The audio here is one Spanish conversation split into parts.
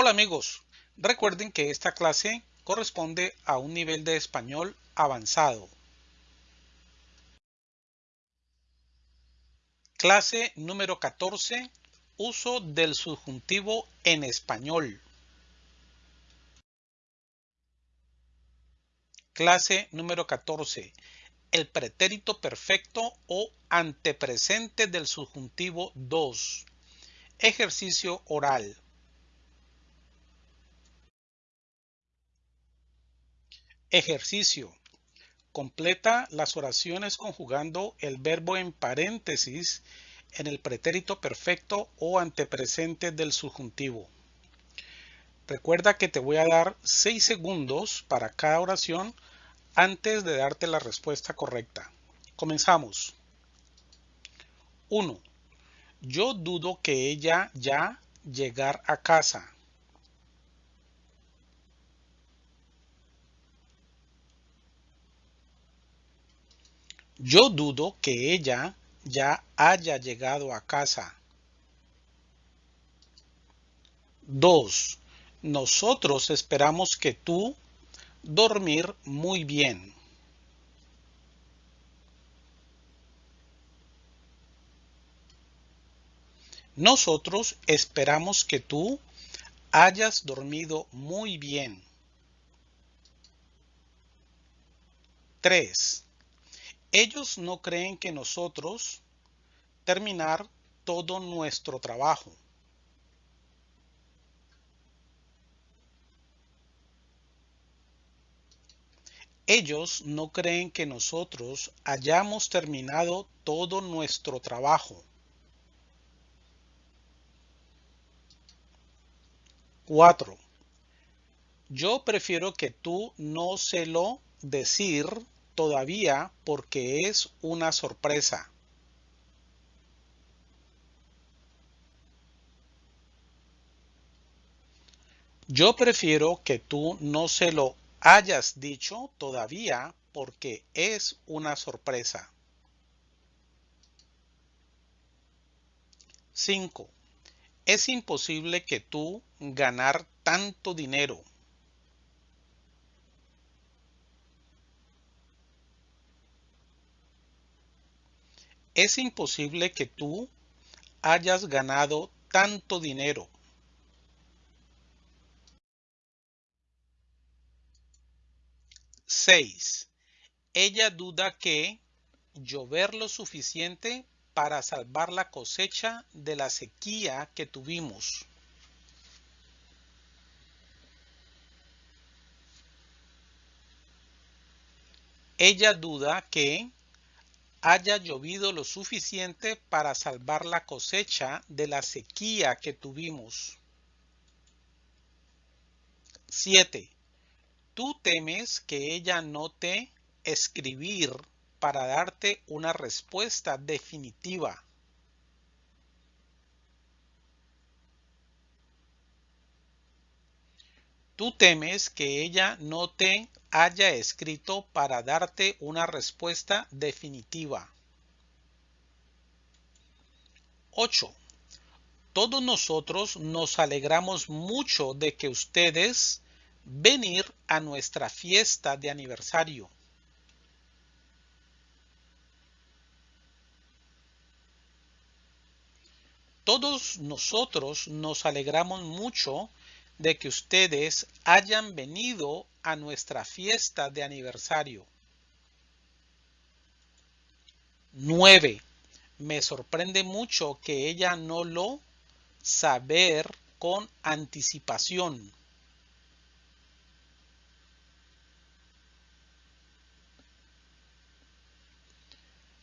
Hola amigos, recuerden que esta clase corresponde a un nivel de español avanzado. Clase número 14. Uso del subjuntivo en español. Clase número 14. El pretérito perfecto o antepresente del subjuntivo 2. Ejercicio oral. Ejercicio. Completa las oraciones conjugando el verbo en paréntesis en el pretérito perfecto o antepresente del subjuntivo. Recuerda que te voy a dar 6 segundos para cada oración antes de darte la respuesta correcta. Comenzamos. 1. Yo dudo que ella ya llegar a casa. Yo dudo que ella ya haya llegado a casa. 2. Nosotros esperamos que tú dormir muy bien. Nosotros esperamos que tú hayas dormido muy bien. 3. Ellos no creen que nosotros terminar todo nuestro trabajo. Ellos no creen que nosotros hayamos terminado todo nuestro trabajo. 4. Yo prefiero que tú no se lo decir todavía porque es una sorpresa. Yo prefiero que tú no se lo hayas dicho todavía porque es una sorpresa. 5. Es imposible que tú ganar tanto dinero. Es imposible que tú hayas ganado tanto dinero. Seis. Ella duda que llover lo suficiente para salvar la cosecha de la sequía que tuvimos. Ella duda que haya llovido lo suficiente para salvar la cosecha de la sequía que tuvimos. 7. Tú temes que ella no te escribir para darte una respuesta definitiva. Tú temes que ella no te haya escrito para darte una respuesta definitiva. 8. Todos nosotros nos alegramos mucho de que ustedes venir a nuestra fiesta de aniversario. Todos nosotros nos alegramos mucho de que ustedes hayan venido a nuestra fiesta de aniversario. 9. Me sorprende mucho que ella no lo saber con anticipación.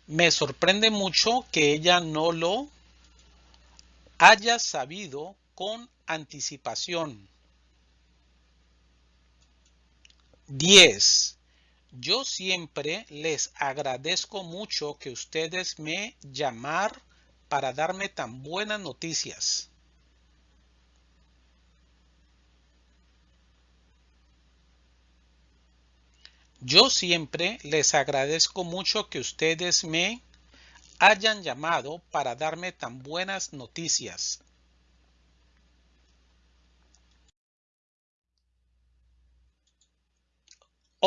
Me sorprende mucho que ella no lo haya sabido con anticipación. 10. Yo siempre les agradezco mucho que ustedes me llamar para darme tan buenas noticias. Yo siempre les agradezco mucho que ustedes me hayan llamado para darme tan buenas noticias.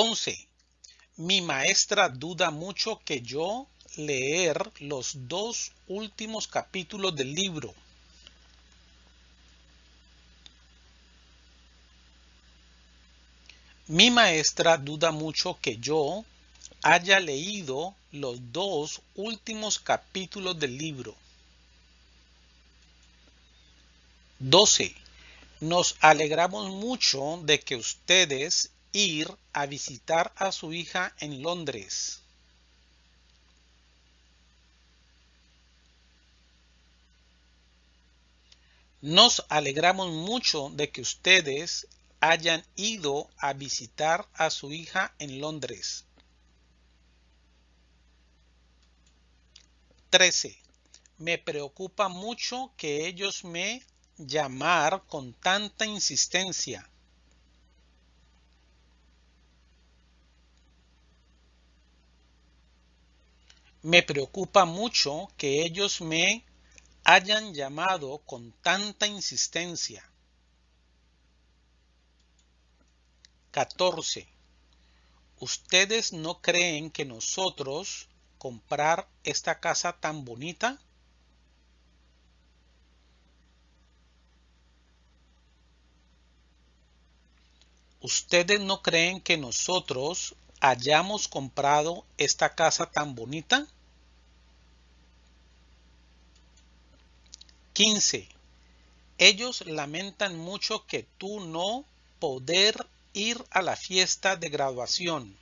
11. Mi maestra duda mucho que yo leer los dos últimos capítulos del libro. Mi maestra duda mucho que yo haya leído los dos últimos capítulos del libro. 12. Nos alegramos mucho de que ustedes ir a visitar a su hija en Londres. Nos alegramos mucho de que ustedes hayan ido a visitar a su hija en Londres. 13. Me preocupa mucho que ellos me llamar con tanta insistencia. Me preocupa mucho que ellos me hayan llamado con tanta insistencia. 14. ¿Ustedes no creen que nosotros comprar esta casa tan bonita? ¿Ustedes no creen que nosotros hayamos comprado esta casa tan bonita? 15. Ellos lamentan mucho que tú no poder ir a la fiesta de graduación.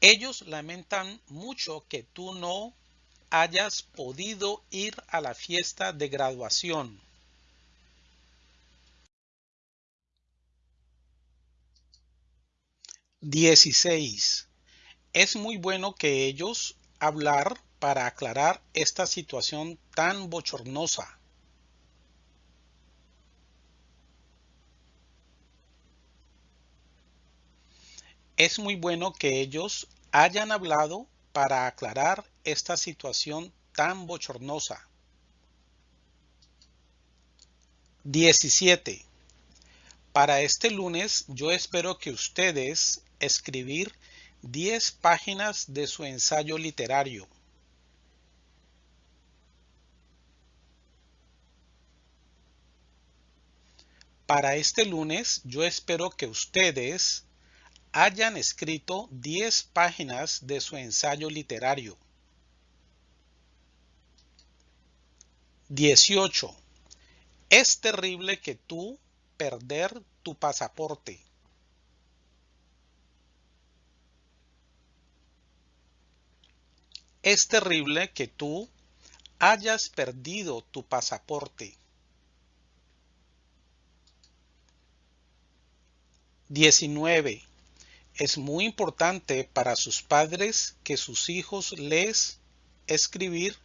Ellos lamentan mucho que tú no hayas podido ir a la fiesta de graduación. Dieciséis. Es muy bueno que ellos hablar para aclarar esta situación tan bochornosa. Es muy bueno que ellos hayan hablado para aclarar esta situación tan bochornosa. 17. Para este lunes yo espero que ustedes escribir 10 páginas de su ensayo literario. Para este lunes yo espero que ustedes hayan escrito 10 páginas de su ensayo literario. 18. Es terrible que tú perder tu pasaporte. Es terrible que tú hayas perdido tu pasaporte. 19. Es muy importante para sus padres que sus hijos les escribir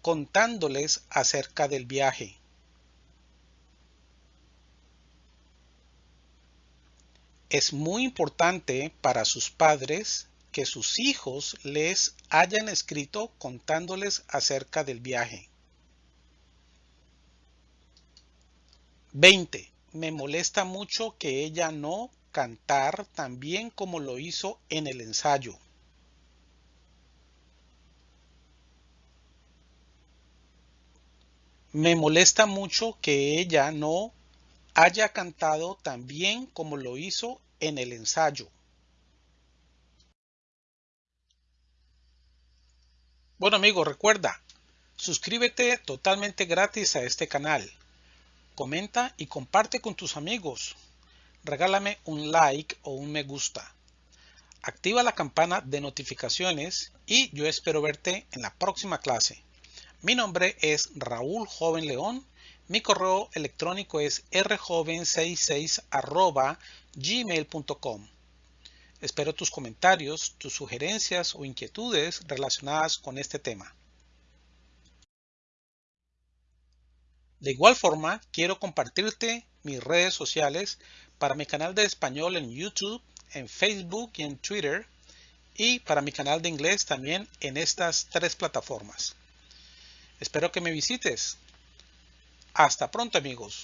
contándoles acerca del viaje. Es muy importante para sus padres que sus hijos les hayan escrito contándoles acerca del viaje. 20. Me molesta mucho que ella no cantar tan bien como lo hizo en el ensayo. Me molesta mucho que ella no haya cantado tan bien como lo hizo en el ensayo. Bueno amigos, recuerda, suscríbete totalmente gratis a este canal. Comenta y comparte con tus amigos regálame un like o un me gusta. Activa la campana de notificaciones y yo espero verte en la próxima clase. Mi nombre es Raúl Joven León. Mi correo electrónico es rjoven66 gmail.com. Espero tus comentarios, tus sugerencias o inquietudes relacionadas con este tema. De igual forma, quiero compartirte mis redes sociales para mi canal de español en YouTube, en Facebook y en Twitter, y para mi canal de inglés también en estas tres plataformas. Espero que me visites. Hasta pronto amigos.